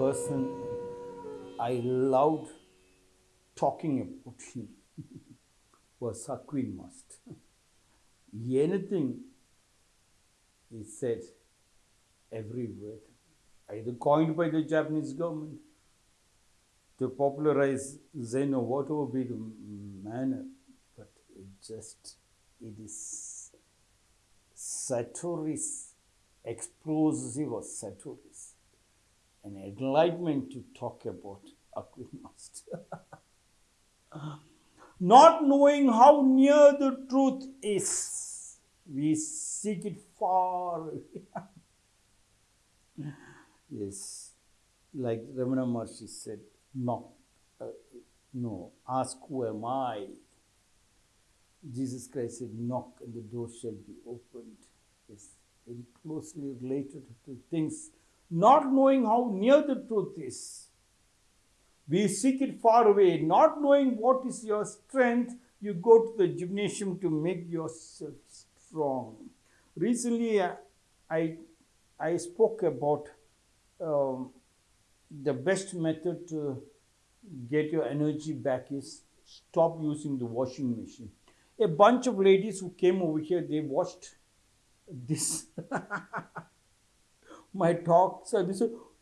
person I loved talking about him. Was Hakuin Master. Anything he said, every word, either coined by the Japanese government to popularize Zen or whatever be the manner, but it just, it is Satori's explosive or Satori's an enlightenment to talk about Hakuin Master. Not knowing how near the truth is, we seek it far yes, like Ramana Maharshi said, no, uh, no, ask who am I? Jesus Christ said, knock and the door shall be opened. It's very closely related to things, not knowing how near the truth is. We seek it far away, not knowing what is your strength. You go to the gymnasium to make yourself strong. Recently, I, I spoke about um, the best method to get your energy back is stop using the washing machine. A bunch of ladies who came over here, they washed this my talk. Said,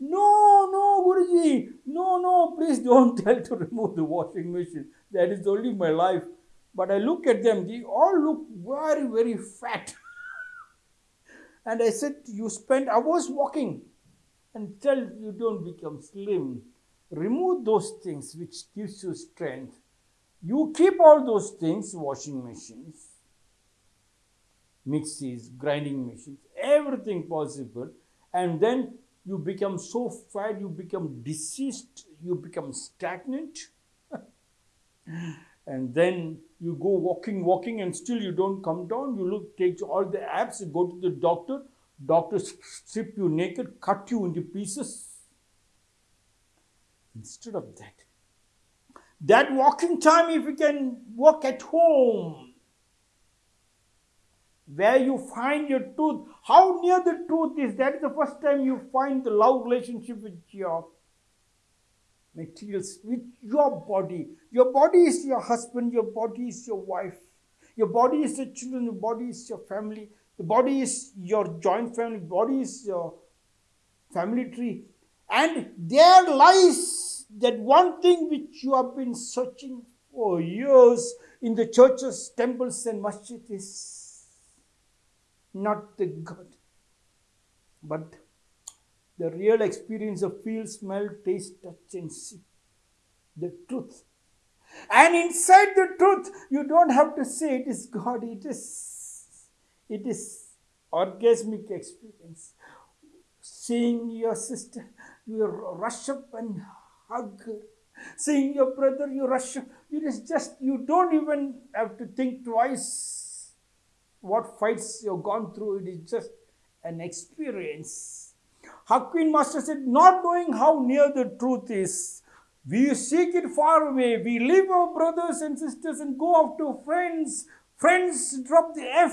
No, no, Guruji, no, no, please don't tell to remove the washing machine. That is only my life. But I look at them, they all look very, very fat. and I said, You spend hours walking until you don't become slim. Remove those things which gives you strength. You keep all those things, washing machines, mixies, grinding machines, everything possible, and then you become so fat, you become diseased, you become stagnant. and then you go walking, walking, and still you don't come down. You look, take all the abs, go to the doctor, doctor strip you naked, cut you into pieces. Instead of that, that walking time, if you can walk at home, where you find your truth, how near the truth is, that is the first time you find the love relationship with your materials, with your body. Your body is your husband, your body is your wife, your body is your children, your body is your family, the body is your joint family, body is your family tree. And there lies that one thing which you have been searching for years in the churches, temples, and masjids not the God, but the real experience of feel, smell, taste, touch, and see. The truth. And inside the truth, you don't have to say it is God, it is it is orgasmic experience. Seeing your sister, you rush up and hug her. Seeing your brother, you rush up. It is just, you don't even have to think twice what fights you've gone through. It is just an experience. Hakuin Master said, not knowing how near the truth is, we seek it far away. We leave our brothers and sisters and go off to friends. Friends drop the F.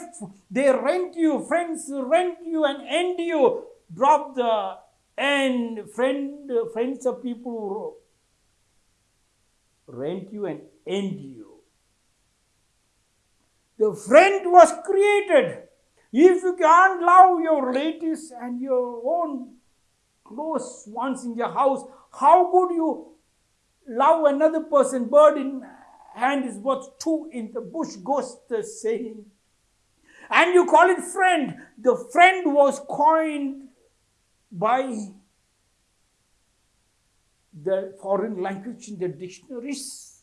They rent you. Friends rent you and end you. Drop the N. Friend, friends are people who rent you and end you. The friend was created. If you can't love your relatives and your own close ones in your house, how could you love another person? Bird in hand is worth two in the bush, goes the saying. And you call it friend. The friend was coined by the foreign language in the dictionaries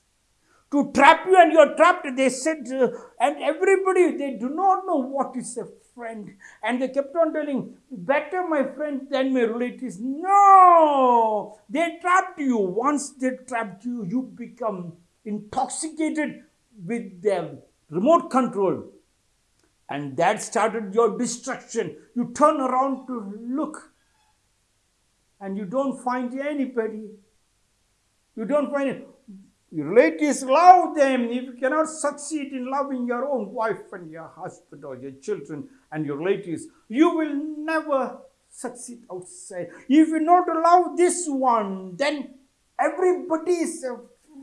to trap you and you're trapped. They said, uh, and everybody, they do not know what is a friend. And they kept on telling, better my friend than my relatives. No! They trapped you. Once they trapped you, you become intoxicated with their remote control. And that started your destruction. You turn around to look and you don't find anybody. You don't find it. Your relatives love them. If you cannot succeed in loving your own wife and your husband or your children and your relatives, you will never succeed outside. If you not love this one, then everybody is a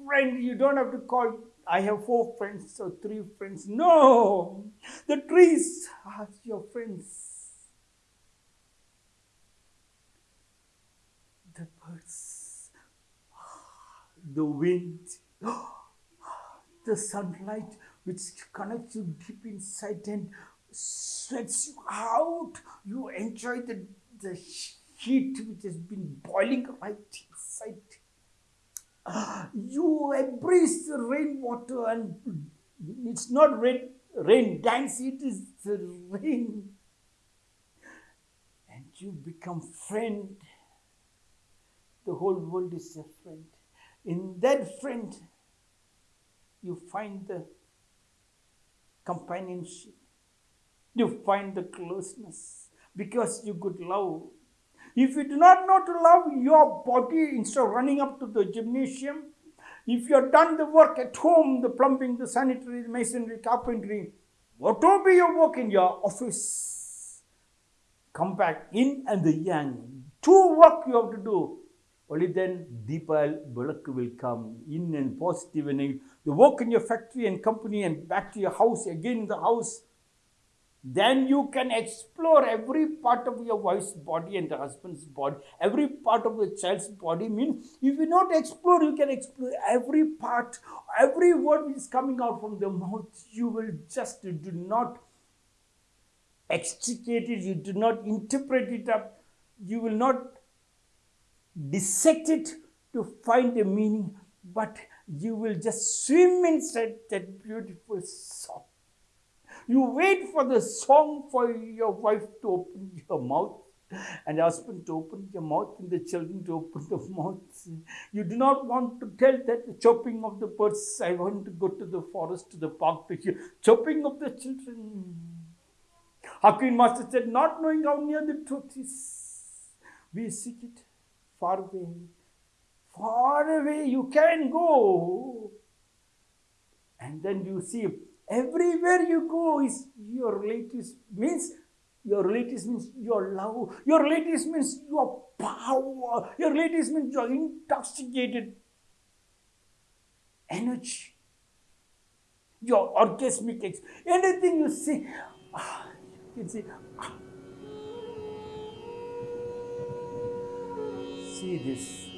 friend. You don't have to call, I have four friends or three friends. No, the trees are your friends. The birds, the wind, the sunlight which connects you deep inside and sweats you out. You enjoy the, the heat which has been boiling right inside. You embrace the rainwater and it's not rain, rain dance, it is the rain. And you become friend. The whole world is a friend. In that friend, you find the companionship you find the closeness because you could love. If you do not know to love your body instead of running up to the gymnasium, if you have done the work at home, the plumbing, the sanitary, the masonry, carpentry, whatever be your work in your office, come back in and the young. Two work you have to do. Only then Deepa Balak will come in and positive and. The work in your factory and company and back to your house, again in the house then you can explore every part of your wife's body and the husband's body, every part of the child's body. Mean, if you not explore, you can explore every part, every word which is coming out from the mouth. You will just do not extricate it, you do not interpret it up, you will not dissect it to find a meaning, but you will just swim inside that beautiful song you wait for the song for your wife to open your mouth and husband to open your mouth and the children to open the mouth. You do not want to tell that the chopping of the birds, I want to go to the forest, to the park to hear chopping of the children. Hakuin Master said, not knowing how near the truth is, we seek it far away. Far away you can go. And then you see Everywhere you go is your relatives means your relatives means your love. Your relatives means your power. Your relatives means your intoxicated energy. Your orgasmic anything you see, ah, you can see. Ah. Alcides.